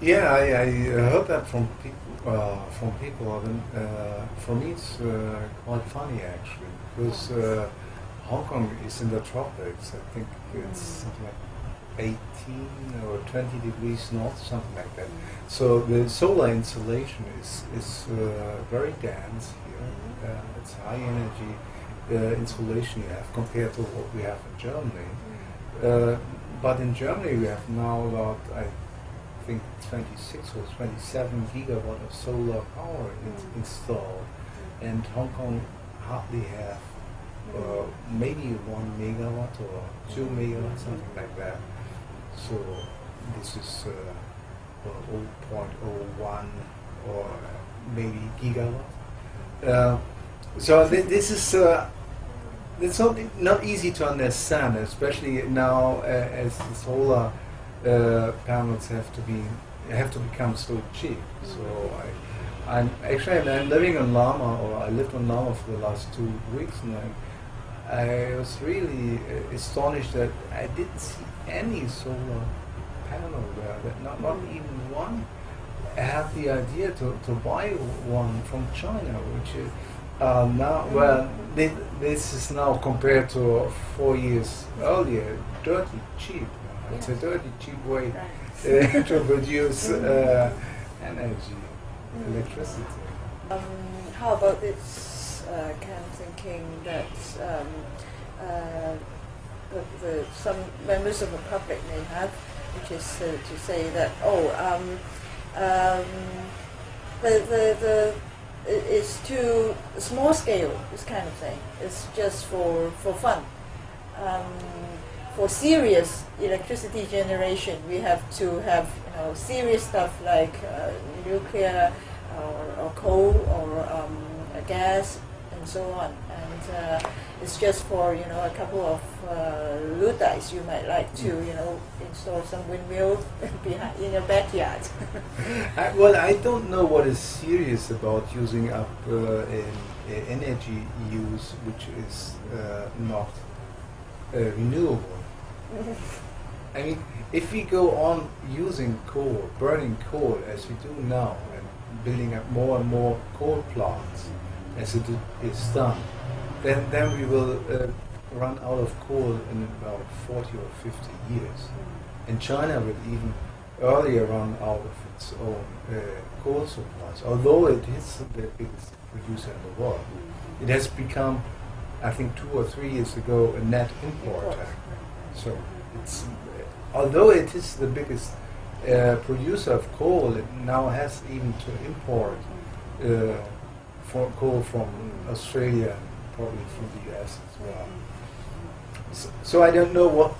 Yeah, I, I heard that from people. Uh, from people, and uh, for me it's uh, quite funny actually, because uh, Hong Kong is in the tropics. I think it's something like 18 or 20 degrees north, something like that. So the solar insolation is is uh, very dense here. Uh, it's high energy uh, insolation you have compared to what we have in Germany. Uh, but in Germany we have now about I think 26 or 27 gigawatt of solar power in- installed, and Hong Kong hardly have uh, maybe one megawatt or two megawatt, something like that. So this is uh, uh, 0.01 or maybe gigawatt. Uh, so th- this is uh, it's not not easy to understand, especially now uh, as the solar uh, panels have to be have to become so cheap. So I, I'm actually I'm living on Lamma, or I lived on Lamma for the last two weeks, and I, I was really uh, astonished that I didn't see any solar panel there. That not not even one I had the idea to, to buy one from China, which is uh, now well thi- this is now compared to four years earlier dirty cheap. It's a dirty cheap way uh, to produce uh, energy, electricity. Um, how about this uh, kind of thinking that um, uh, the, the, some members of the public may have, which is uh, to say that oh, um, um, the the the it- it's too small scale. This kind of thing. It's just for for fun. Um, for serious electricity generation, we have to have you know serious stuff like uh, nuclear or, or coal or um, uh, gas and so on. And uh, it's just for you know a couple of uh, luddites you might like to you know install some windmill behind in your backyard. I, well, I don't know what is serious about using up uh, energy use which is uh, not uh, renewable. I mean, if we go on using coal, burning coal as we do now, and building up more and more coal plants as it is done, then then we will uh, run out of coal in about 40 or 50 years. And China will even earlier run out of its own uh, coal supplies, although it is the biggest producer in the world. It has become, I think, two or three years ago, a net importer. So it's although it is the biggest uh, producer of coal, it now has even to import uh, for coal from Australia and probably from the US as well. So, so I don't know what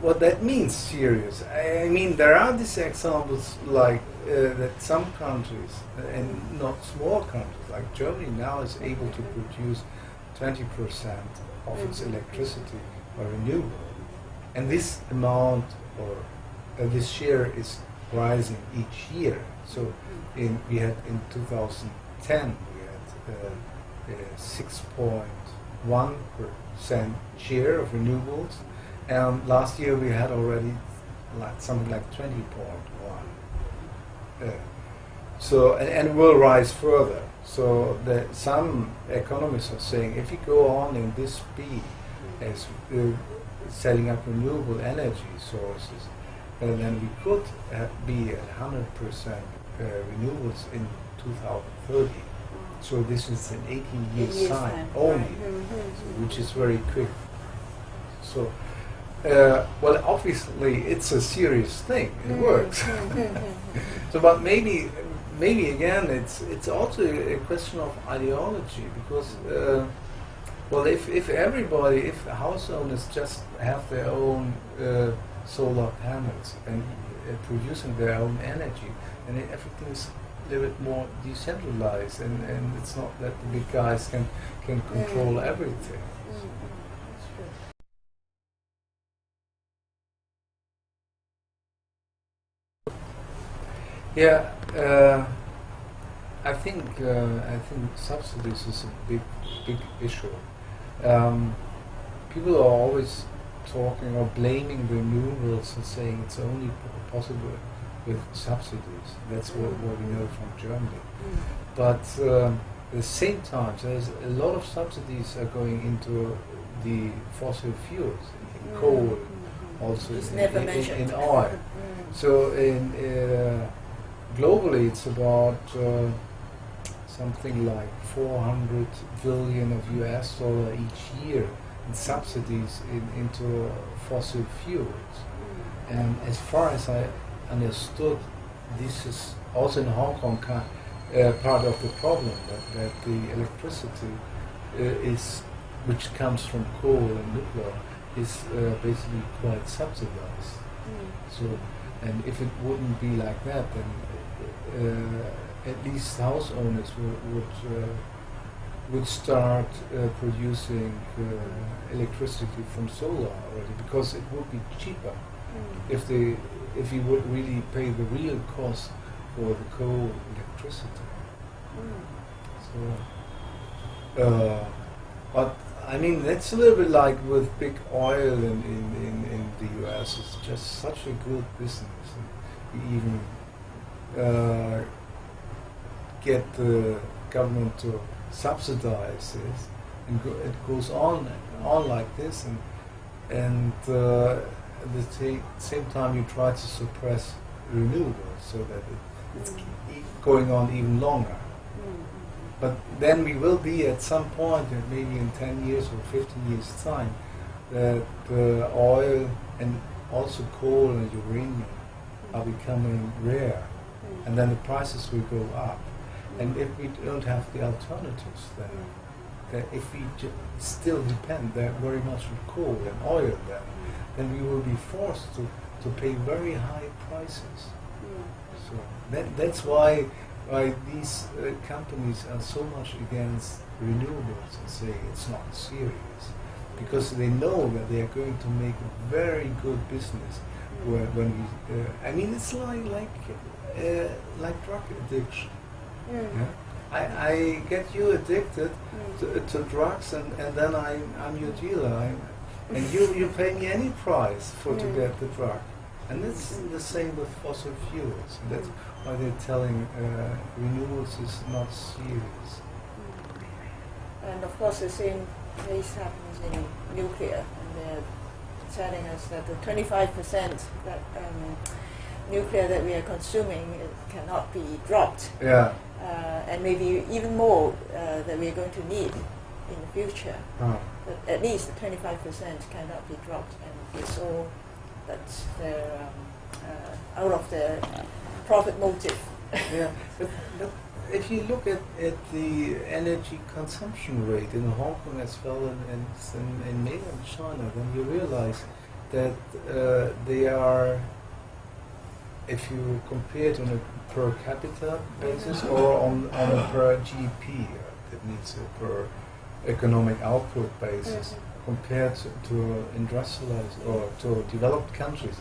what that means serious. I, I mean, there are these examples like uh, that some countries, and not small countries, like Germany now is able to produce 20% of its electricity by renewable. And this amount or uh, this share is rising each year. So in, we had in 2010 we had uh, uh, 6.1% share of renewables and last year we had already like something like 20.1. Uh, so and, and will rise further. So the, some economists are saying if you go on in this speed as uh, setting up renewable energy sources, uh, then we could uh, be at 100% uh, renewables in 2030. So this is an 18 year Years time time, only, right. Mhm. which is very quick. So, uh, well, obviously it's a serious thing. It works. so, but maybe, maybe again, it's it's also a question of ideology because, uh, well, if if everybody, if house owners just have their own uh, solar panels and uh, producing their own energy, and everything is a little bit more decentralized, and, and it's not that the big guys can can control everything. Yeah, uh, I think uh, I think subsidies is a big big issue. Um, people are always talking or blaming renewables and saying it's only possible with subsidies. That's what, what we know from Germany. Mm. But um, at the same time, there's a lot of subsidies are going into the fossil fuels, in, in coal, Mm. also in, in, in oil. Mm. So in uh, globally, it's about uh, something like 400 billion of US dollar each year in subsidies in, into fossil fuels. And as far as I understood, this is also in Hong Kong uh, part of the problem that, that the electricity uh, is, which comes from coal and nuclear, is uh, basically quite subsidized. Mm. So, and if it wouldn't be like that, then uh, at least house owners would would, uh, would start uh, producing uh, electricity from solar already because it would be cheaper Mm. if they if you would really pay the real cost for the coal electricity. Mm. So, uh, but I mean that's a little bit like with big oil in, in, in, in the US. It's just such a good business. And even uh, get the government to subsidize this, and go, it goes on on like this, and and uh, at the same time you try to suppress renewables so that it, it's going on even longer. But then we will be at some point, uh, maybe in 10 years or 15 years' time, that uh, oil and also coal and uranium are becoming rare, Mm. and then the prices will go up. And if we don't have the alternatives, then if we still depend that very much on coal and oil, then, then we will be forced to, to pay very high prices. Mm. So that, that's why why these uh, companies are so much against renewables and say it's not serious because they know that they are going to make a very good business where, when we uh, I mean it's like like uh, like drug addiction Mm. yeah? I, I get you addicted Mm. to, to drugs and, and then I, I'm your dealer. I'm, and you, you pay me any price for to Mm. get the drug. And it's the same with fossil fuels. And that's why they're telling uh, renewables is not serious. And of course, the same case happens in nuclear, and they're telling us that the 25% that um, nuclear that we are consuming it cannot be dropped, yeah and maybe even more uh, that we are going to need in the future. Huh. But at least 25% cannot be dropped, and it's all that's their, um, uh, out of their profit motive. yeah but, if you look at, at the energy consumption rate in Hong Kong as well and, and in, in mainland China, then you realize that uh, they are, if you compare it on a per capita basis or on, on a per GP, that means a per economic output basis, compared to, to industrialized or to developed countries,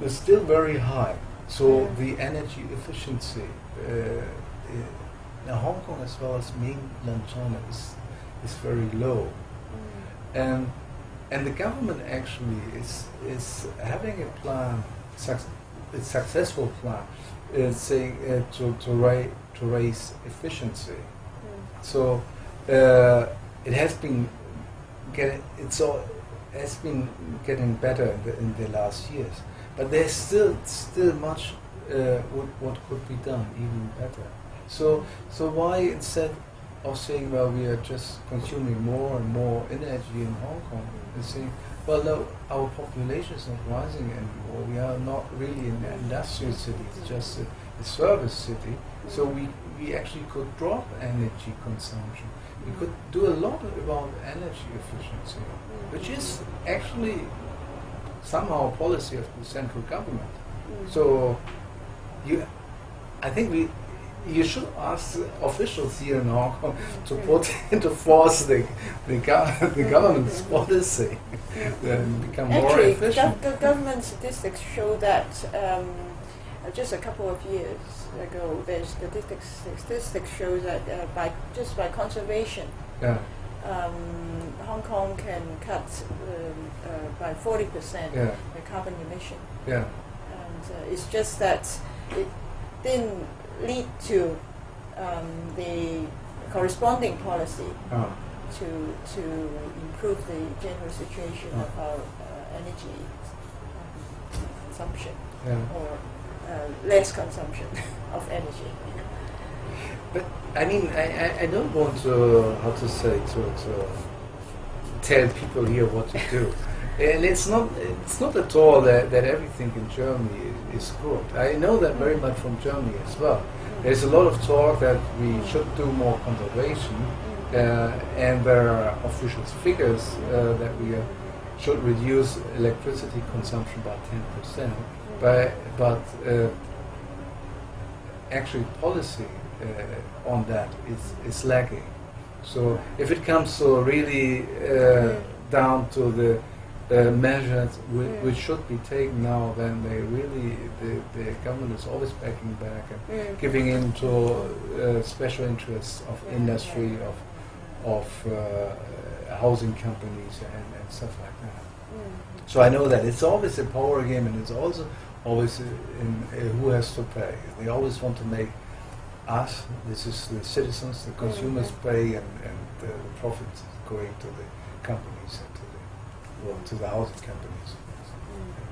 they're still very high. So the energy efficiency uh, in Hong Kong as well as mainland China is, is very low. And, and the government actually is, is having a plan, successful plan, saying uh, to, to, ra- to raise efficiency. So uh, it has been getting it's all has been getting better in the, in the last years, but there's still still much uh, what what could be done even better. So so why instead of saying well we are just consuming more and more energy in Hong Kong and saying well our population is not rising anymore. We are not really an industrial city it's just a, a service city. So we we actually could drop energy consumption. We could do a lot about energy efficiency, which is actually somehow a policy of the central government. So, you, I think we, you should ask the officials here in Hong Kong to put into force the the, gov- the government's policy and become more Actually, efficient. gov- gov- government statistics show that um, just a couple of years ago, there's statistics statistics show that uh, by just by conservation, Yeah, um, Hong Kong can cut um, uh, by 40% yeah, the carbon emission. yeah, And uh, it's just that it didn't lead to um, the corresponding policy Ah, to to improve the general situation Ah. of our uh, energy um, consumption yeah. or uh, less consumption of energy. But I mean, I, I, I don't want to how to say to, to tell people here what to do, and it's not it's not at all that, that everything in Germany is, is good. I know that very much from Germany as well. There's a lot of talk that we should do more conservation, uh, and there are official figures uh, that we uh, should reduce electricity consumption by 10%. But, but uh, actually policy uh, on that is, is lacking. So if it comes to really uh, down to the uh, measures which, Mm. which should be taken now, then they really the, the government is always backing back and Mm. giving in to uh, special interests of Yeah, industry, yeah. of of uh, housing companies and, and stuff like that. Mm. So I know that it's always a power game, and it's also always in, uh, who has to pay. They always want to make us, this is the citizens, the consumers, Mhm. pay, and, and the, the profits going to the companies to the housing companies. Mm.